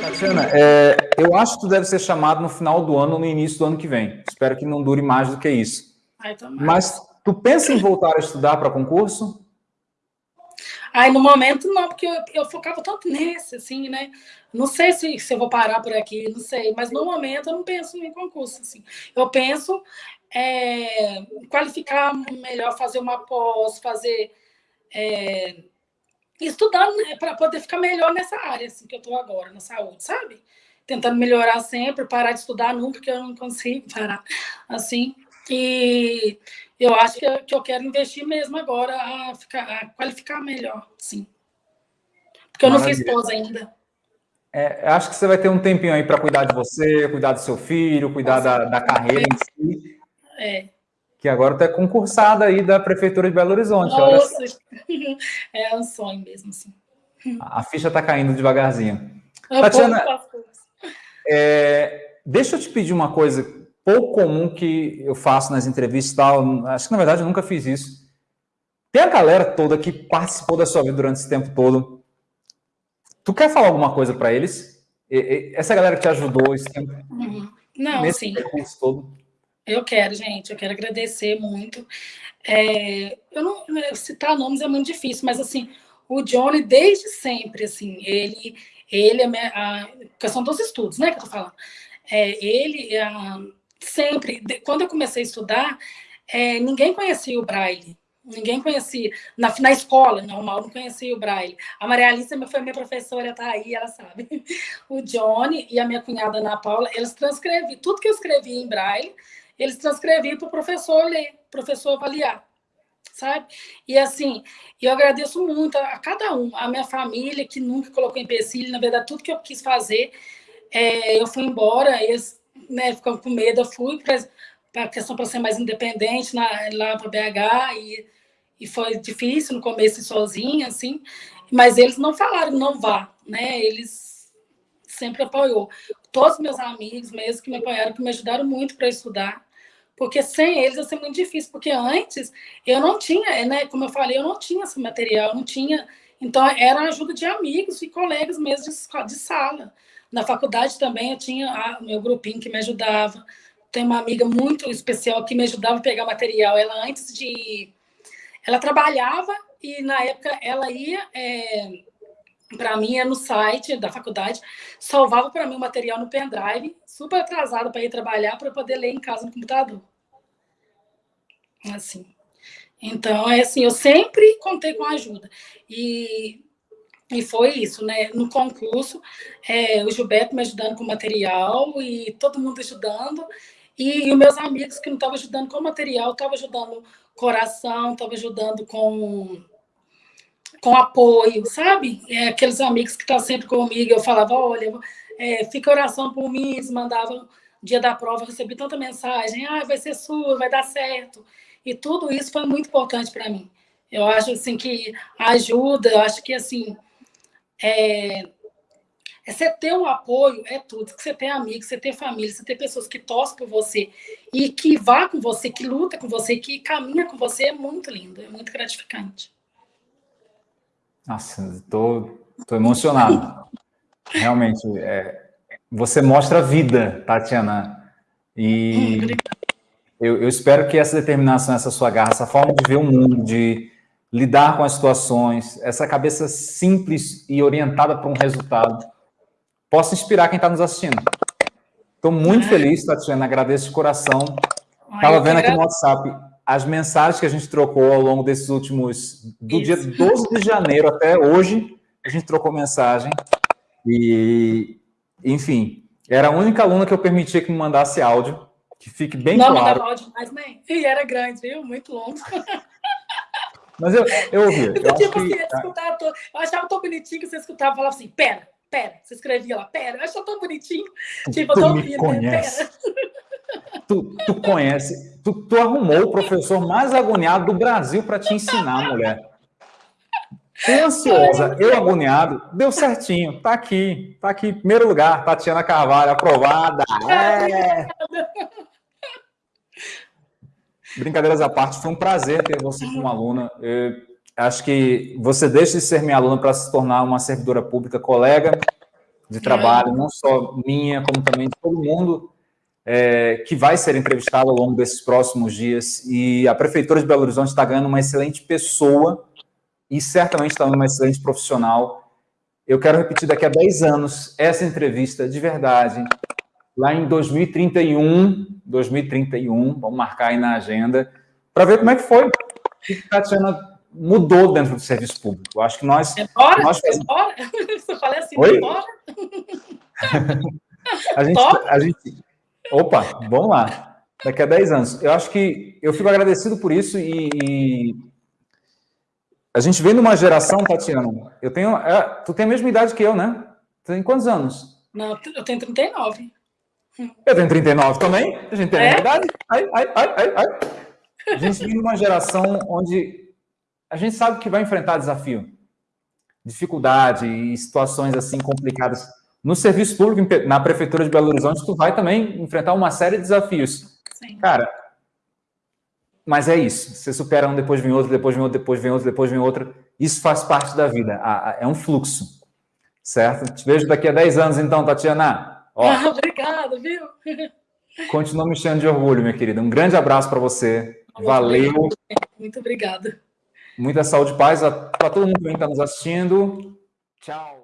Tatiana, é, eu acho que tu deve ser chamado no final do ano ou no início do ano que vem. Espero que não dure mais do que isso. Ai, Mas tu pensa em voltar a estudar para concurso? Aí, no momento, não, porque eu, eu, focava tanto nesse, assim, né? Não sei se, se eu vou parar por aqui, não sei. Mas, no momento, eu não penso em concurso, assim. Eu penso é, qualificar melhor, fazer uma pós, fazer... É, estudando né, para poder ficar melhor nessa área assim, que eu estou agora, na saúde, sabe? Tentando melhorar sempre, parar de estudar nunca, porque eu não consigo parar. Assim, e eu acho que eu, que eu quero investir mesmo agora a, ficar, a qualificar melhor, sim. Porque eu Maravilha. não fiz pós ainda. É, acho que você vai ter um tempinho aí para cuidar de você, cuidar do seu filho, cuidar da, da carreira em si. É que agora está concursada aí da Prefeitura de Belo Horizonte. Nossa, é um sonho mesmo, assim. A ficha está caindo devagarzinho. Eu Tatiana, é, deixa eu te pedir uma coisa pouco comum que eu faço nas entrevistas e tal, acho que na verdade eu nunca fiz isso. Tem a galera toda que participou da sua vida durante esse tempo todo. Tu quer falar alguma coisa para eles? Essa galera que te ajudou esse tempo? Uhum. Não, nesse sim. percurso todo? Eu quero, gente, eu quero agradecer muito. É, eu não citar nomes é muito difícil, mas assim, o Johnny desde sempre, assim, ele, ele a, a questão dos estudos, né, que eu tô falando. É, ele a, sempre, quando eu comecei a estudar, é, ninguém conhecia o Braille. Ninguém conhecia. Na, na escola, normal, não conhecia o Braille. A Maria Alice foi minha professora, tá aí, ela sabe. O Johnny e a minha cunhada Ana Paula, eles transcreviam tudo que eu escrevia em Braille, eles transcreviam para o professor ler, professor avaliar, sabe? E assim, eu agradeço muito a, a, cada um, a minha família, que nunca colocou empecilho, na verdade, tudo que eu quis fazer, é, eu fui embora, eles né, ficam com medo, eu fui para a questão para ser mais independente na, lá para BH, e, e foi difícil no começo sozinha, assim, mas eles não falaram não vá, né? Eles sempre apoiou. Todos meus amigos mesmo que me apoiaram, que me ajudaram muito para estudar, porque sem eles ia ser muito difícil, porque antes eu não tinha, né, como eu falei, eu não tinha esse material, não tinha, então era a ajuda de amigos e colegas mesmo de, de sala. Na faculdade também eu tinha o meu grupinho que me ajudava, tem uma amiga muito especial que me ajudava a pegar material, ela antes de... Ela trabalhava e na época ela ia... É, para mim é no site da faculdade, salvava para mim o material no pendrive, super atrasado para ir trabalhar, para poder ler em casa no computador. Assim. Então, é assim, eu sempre contei com ajuda. E, e foi isso, né? No concurso, é, o Gilberto me ajudando com material e todo mundo ajudando. E, e os meus amigos que não estavam ajudando com material, estavam ajudando coração, estavam ajudando com com apoio, sabe? É, aqueles amigos que estão tá sempre comigo, eu falava, olha, é, fica oração por mim, eles mandavam, dia da prova, recebi tanta mensagem, ah, vai ser sua, vai dar certo. E tudo isso foi muito importante para mim. Eu acho, assim, que ajuda, eu acho que, assim, é, é você ter um apoio, é tudo. Você ter amigos, você ter família, você ter pessoas que torcem por você e que vá com você, que luta com você, que caminha com você, é muito lindo, é muito gratificante. Nossa, estou emocionado. Realmente, é, você mostra vida, Tatiana. E eu, eu, espero que essa determinação, essa sua garra, essa forma de ver o mundo, de lidar com as situações, essa cabeça simples e orientada para um resultado, possa inspirar quem está nos assistindo. Estou muito feliz, Tatiana, agradeço de coração. Estava vendo aqui no WhatsApp, as mensagens que a gente trocou ao longo desses últimos... Do Isso. dia 12 de janeiro até hoje, a gente trocou mensagem. E, enfim, era a única aluna que eu permitia que me mandasse áudio, que fique bem Não, claro. Não, mandava áudio mais, nem. E era grande, viu? Muito longo. Mas eu, eu ouvi. Eu, eu, tipo, que... assim, escutar, eu achava tão bonitinho que você escutava e falava assim, pera, pera. Você escrevia lá, pera. Eu achava tão bonitinho. Tipo, tu eu tô ouvindo, né? Pera. Tu, tu conhece, tu, tu arrumou o professor mais agoniado do Brasil para te ensinar, mulher. Eu ansiosa, eu agoniado, deu certinho, tá aqui, tá aqui, primeiro lugar, Tatiana Carvalho, aprovada. É. Brincadeiras à parte, foi um prazer ter você como aluna. Eu acho que você deixa de ser minha aluna para se tornar uma servidora pública, colega de trabalho, não só minha, como também de todo mundo é, que vai ser entrevistado ao longo desses próximos dias. E a Prefeitura de Belo Horizonte está ganhando uma excelente pessoa e certamente está uma excelente profissional. Eu quero repetir daqui a 10 anos essa entrevista de verdade, lá em 2031, 2031, vamos marcar aí na agenda, para ver como é que foi. O que a Tatiana mudou dentro do serviço público. Eu acho que nós... É bora? Nós é bora? Você fala assim, Oi? bora? a, gente, a, gente, Opa, vamos lá. Daqui a 10 anos. Eu acho que eu fico agradecido por isso e, e... a gente vem numa geração, Tatiana, eu tenho, é, tu tem a mesma idade que eu, né? Tu tem quantos anos? Não, eu tenho 39. Eu tenho 39 também, a gente tem a mesma é? idade. Ai, ai, ai, ai, ai. A gente vem numa geração onde a gente sabe que vai enfrentar desafio, dificuldade e situações assim complicadas no serviço público, na Prefeitura de Belo Horizonte, tu vai também enfrentar uma série de desafios. Sim. Cara, mas é isso. Você supera um, depois vem outro, depois vem outro, depois vem outro, depois vem outro. Isso faz parte da vida. É um fluxo. Certo? Te vejo daqui a 10 anos, então, Tatiana. Ó, ah, obrigada, viu? Continua me enchendo de orgulho, minha querida. Um grande abraço para você. Valeu. Muito obrigada. Muita saúde e paz para todo mundo que está nos assistindo. Tchau.